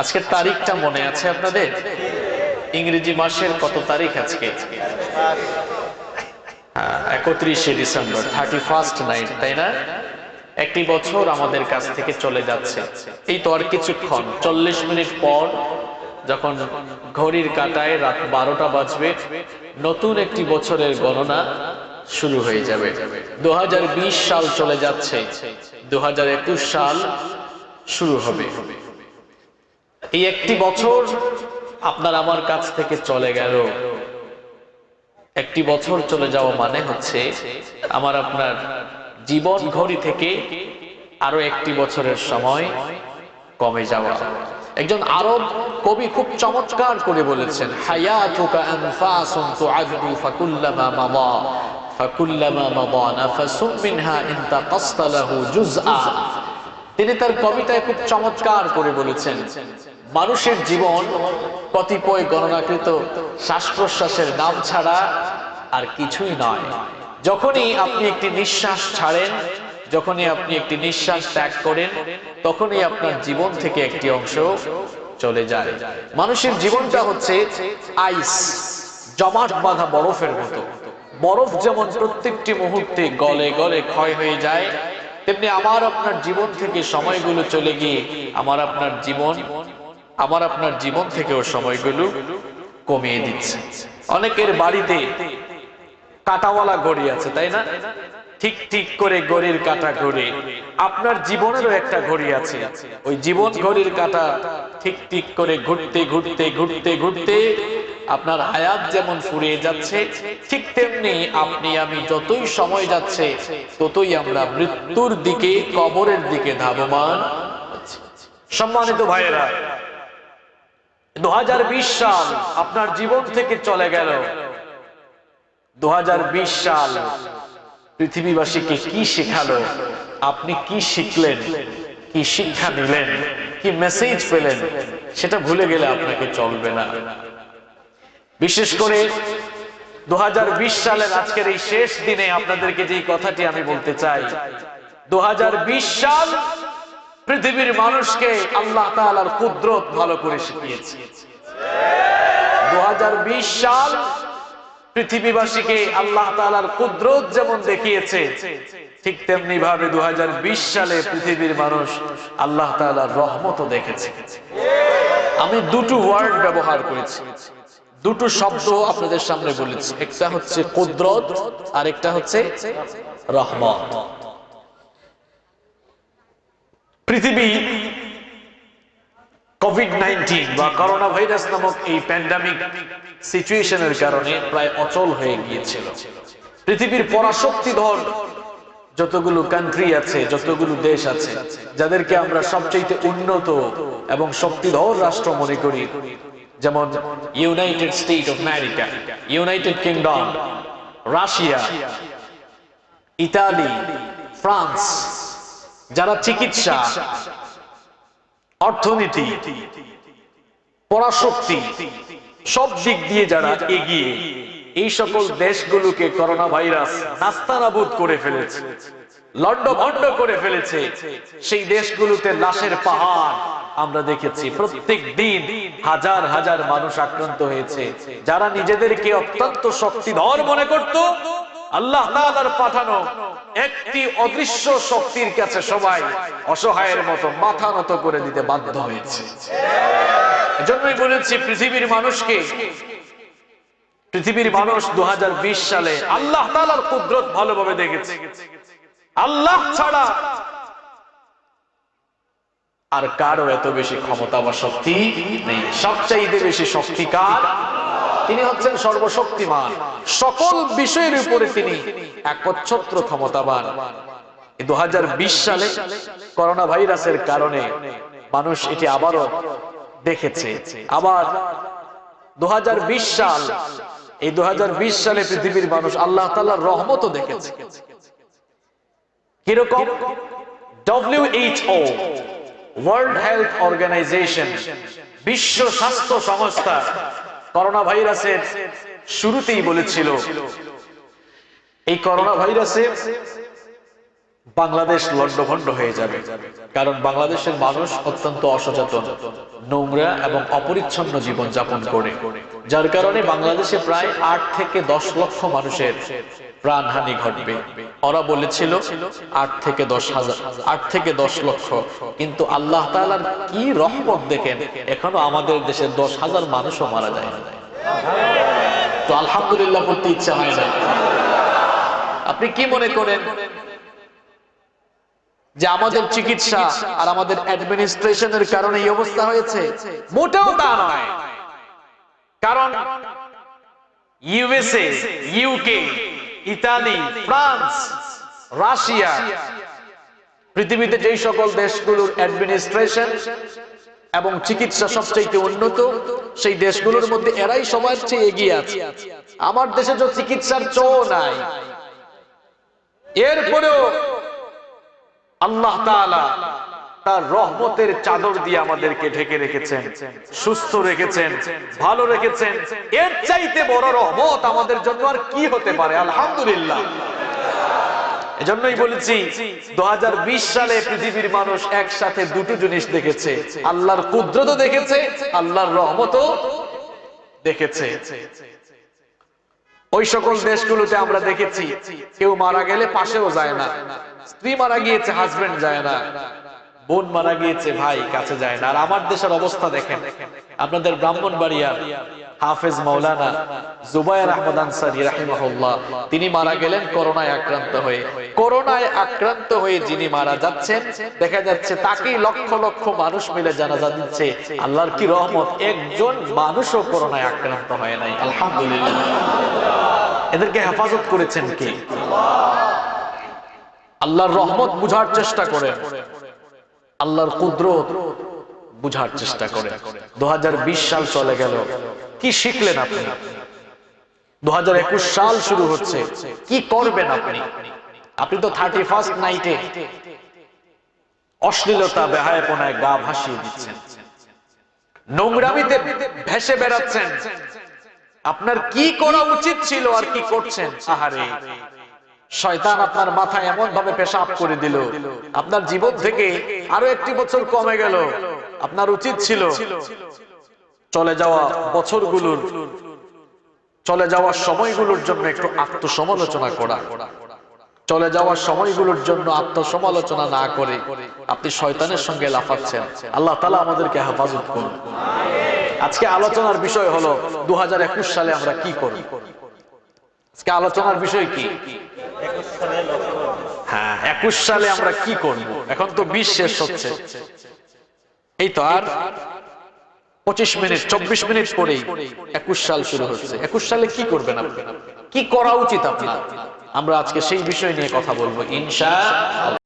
আজকের তারিখটা মনে আছে আপনাদের? ইংরেজি মাসের কত তারিখ আজকে? একত্রিশে ডিসেম্বর থার্টি ফার্স্ট নাইট তাই না? একটি বছর আমাদের কাছ থেকে চলে যাচ্ছে। এই তো আর কিছুক্ষণ, চল্লিশ মিনিট পর যখন ঘড়ির কাটায় রাত বারোটা বাজবে, নতুন একটি বছরের গণনা শুরু হয়ে যাবে। দু হাজার বিশ সাল চলে যাচ্ছে দু হাজার একুশ সাল শুরু হবে। এই একটি বছর আপনার আমার কাছ থেকে চলে গেল। একটি বছর চলে যাওয়া মানে হচ্ছে আমার আপনার জীবন ঘড়ি থেকে আরও একটি বছরের সময় কমে যাওয়া। একজন আরব কবি খুব চমৎকার করে বলেছেন তিনি তার কবিতায় খুব চমৎকার করে বলেছেন মানুষের জীবন কতিপয় গণনাকৃত শ্বাস প্রশ্বাসের নাম ছাড়া আর কিছুই নয়। যখনই আপনি একটি নিঃশ্বাস ছাড়েন, যখনই আপনি একটি নিঃশ্বাস ত্যাগ করেন, তখনই আপনার জীবন থেকে একটি অংশ চলে যায়। মানুষের জীবনটা হচ্ছে আইস, জমাট বাঁধা বরফের মতো। বরফ যেমন প্রত্যেকটি মুহূর্তে গলে গলে ক্ষয় হয়ে যায়, তেমনি আমার আপনার জীবন থেকে সময়গুলো চলে গিয়ে আমার আপনার জীবন আমার আপনার জীবন থেকেও সময়গুলো কমিয়ে দিচ্ছে। অনেকের বাড়িতে কাটাওয়ালা ঘড়ি আছে, তাই না? ঠিক ঠিক করে ঘড়ির কাটা ঘড়ি। আপনার জীবনেরও একটা ঘড়ি আছে। ওই জীবন ঘড়ির কাটা ঠিক ঠিক করে ঘুরতে ঘুরতে ঘুরতে ঘুরতে আপনার হায়াত যেমন ফুরিয়ে যাচ্ছে, ঠিক তেমনি আপনি আমি যতই সময় যাচ্ছে, ততই আমরা মৃত্যুর দিকে, কবরের দিকে ধাবমান সম্মানিত ভাইয়েরা দু সাল আপনার জীবন থেকে চলে গেল। দু সাল পৃথিবীবাসীকে কি শেখালো? আপনি কি শিখলেন? কি শিক্ষা কি মেসেজ পেলেন? সেটা ভুলে গেলে আপনাকে চলবে না। বিশেষ করে দু হাজার বিশ সালের আজকের এই শেষ দিনে আপনাদেরকে যে কথাটি আমি বলতে চাই দু হাজার বিশ সাল পৃথিবীর মানুষকে আল্লাহ তাআলার কুদরত ভালো করে শিখিয়েছে। দু সাল পৃথিবীবাসীকে আল্লাহ তাআলার কুদরত যেমন দেখিয়েছে, ঠিক তেমনি ভাবে দুহাজার বিশ সালে পৃথিবীর মানুষ আল্লাহ তাআলার রহমতও দেখেছে। আমি দুটো ওয়ার্ড ব্যবহার করেছি। দুটো শব্দ আপনাদের সামনে বলেছি। একটা হচ্ছে কুদরত আর একটা হচ্ছে রহমত। পৃথিবী কোভিড নাইন্টিন বা করোনা ভাইরাস নামক এই প্যান্ডামিক সিচুয়েশনের কারণে প্রায় অচল হয়ে গিয়েছিল। পৃথিবীর পরাশক্তিধর যতগুলো কান্ট্রি আছে, যতগুলো দেশ আছে, যাদেরকে আমরা সবচেয়ে উন্নত এবং শক্তিধর রাষ্ট্র মনে করি, যেমন United State of America United Kingdom Russia Italy France যারা চিকিৎসা, অর্থনীতি, পরাশক্তি, সব দিক দিয়ে যারা এগিয়ে, এই সকল দেশগুলোকে করোনা ভাইরাস নাস্তানাবুদ করে ফেলেছে লন্ডভন্ড করে ফেলেছে, সেই দেশগুলোতে লাশের পাহাড় আমরা দেখেছি। প্রত্যেক দিন হাজার হাজার মানুষ আক্রান্ত হয়েছে, যারা নিজেদেরকে অত্যন্ত শক্তিধর মনে করত আল্লাহ পাঠানো একটি অদৃশ্য শক্তির কাছে সবাই অসহায়ের মতো মাথা নত করে দিতে বাধ্য হয়েছে। এজন্যই বলেছি, পৃথিবীর মানুষকে, পৃথিবীর মানুষ দু হাজার বিশ সালে আল্লাহ তাআলার কুদরত ভালোভাবে দেখেছে। আল্লাহ ছাড়া আর কারও এত বেশি ক্ষমতা বা শক্তি নেই। সবচাইতে বেশি শক্তিকার তিনি হচ্ছেন সর্বশক্তিমান। সকল বিষয়ের উপরে তিনি একচ্ছত্র ক্ষমতাবান। দু সালে করোনা ভাইরাসের কারণে মানুষ এটি আবারও দেখেছে। আবার দুই হাজার বিশ সাল, এই দু সালে পৃথিবীর মানুষ আল্লাহ তাল্লাহ রহমতও দেখেছে। কীরকম? ডব্লিউএইচও ওয়ার্ল্ড হেলথ অর্গানাইজেশন বিশ্ব স্বাস্থ্য সংস্থা করোনা ভাইরাসের শুরুতেই বলেছিল এই করোনা ভাইরাসের বাংলাদেশ লণ্ডভণ্ড হয়ে যাবে। কারণ বাংলাদেশের মানুষ অত্যন্ত অসচেতন, নোংরা এবং অপরিচ্ছন্ন জীবন যাপন করে, যার কারণে বাংলাদেশে প্রায় আট থেকে দশ লক্ষ মানুষের প্রাণহানি ঘটবে। ওরা বলেছিল, আট থেকে দশ হাজার, আট থেকে দশ লক্ষ। কিন্তু আল্লাহ তাআলার কি রহমত দেখেন, এখনও আমাদের দেশে দশ হাজার মানুষও মারা যায় তো আলহামদুলিল্লাহ করতে ইচ্ছা হয় না। আপনি কি মনে করেন? যে আমাদের চিকিৎসা আর আমাদের অ্যাডমিনিস্ট্রেশনের কারণে এই অবস্থা হয়েছে মোটেও তা নয়। কারণ USA UK Italy France Russia পৃথিবীতে যেই সকল দেশগুলোর অ্যাডমিনিস্ট্রেশন এবং চিকিৎসা সবচেয়ে উন্নত সেই দেশগুলোর মধ্যে এরাই সবার চেয়ে এগিয়ে আছে। আমার দেশে তো চিকিৎসার চো নাই। এরপরেও আল্লাহ তার রহমতের চাদর দিয়ে আমাদেরকে ঢেকে রেখেছেন, সুস্থ রেখেছেন, ভালো রেখেছেন। এর চাইতে বড় রহমত আমাদের জন্য আর কি হতে পারে? আলহামদুলিল্লাহ। এজন্যই বলেছি দু হাজার বিশ সালে পৃথিবীর মানুষ একসাথে দুটো জিনিস দেখেছে। আল্লাহর কুদ্রত দেখেছে, আল্লাহর রহমতও দেখেছে। ওই সকল দেশগুলোতে আমরা দেখেছি, কেউ মারা গেলে পাশেও যায় না। স্ত্রী মারা গিয়েছে হাজবেন্ড যায় না। বোন মারা গিয়েছে, ভাই কাছে যায় না। আর আমার দেশের অবস্থা দেখেন। আপনাদের ব্রাহ্মণ বাড়িয়ার হাফেজ মৌলানা জুবায়ের আহমদ আনসারি রাহিমাহুল্লাহ, তিনি মারা গেলেন করোনায় আক্রান্ত হয়ে। করোনায় আক্রান্ত হয়ে যিনি মারা যাচ্ছেন, দেখা যাচ্ছে তাকেই লক্ষ লক্ষ মানুষ মিলে জানাজা দিচ্ছে। আল্লাহর কি রহমত, একজন মানুষও করোনায় আক্রান্ত হয় নাই। আলহামদুলিল্লাহ। এদেরকে হেফাজত করেছেন কি? আল্লাহর রহমত বুঝার চেষ্টা করে আল্লাহর কুদরত বুঝার চেষ্টা করে। দু হাজার বিশ সাল চলে গেল। কি শিখলেন আপনি? দু সাল শুরু হচ্ছে। কি করবেন আপনি? আপনি তো থার্টি ফার্স্ট নাইটে অশ্লীলতা বেহায়পনায় গা ভাসিয়ে দিচ্ছেন। নোংরামিতে ভেসে বেড়াচ্ছেন। আপনার কি করা উচিত ছিল আর কি করছেন? আহারে, শয়তান আপনার মাথায় এমন ভাবে পেশাব করে দিল। আপনার জীবন থেকে আরও একটি বছর কমে গেল। আপনার উচিত ছিল চলে যাওয়া বছরগুলোর চলে যাওয়ার সময়গুলোর জন্য একটু আত্মসমালোচনা করা। চলে যাওয়ার সময়গুলোর জন্য আত্মসমালোচনা না করে আপনি শয়তানের সঙ্গে লাফাচ্ছেন। আল্লাহ তালা আমাদেরকে হেফাজত করুন। আজকে আলোচনার বিষয় হলো দু হাজার একুশ সালে আমরা কি করি আজকে আলোচনার বিষয় কি? হ্যাঁ একুশ সালে আমরা কি করব? এখন তো বিশ শেষ হচ্ছে। এই তো আর পঁচিশ মিনিট, চব্বিশ মিনিট পরেই একুশ সাল শুরু হচ্ছে। একুশ সালে কি করবেন আপনি? কি করা উচিত আপনার? আমরা আজকে সেই বিষয় নিয়ে কথা বলব, ইনশা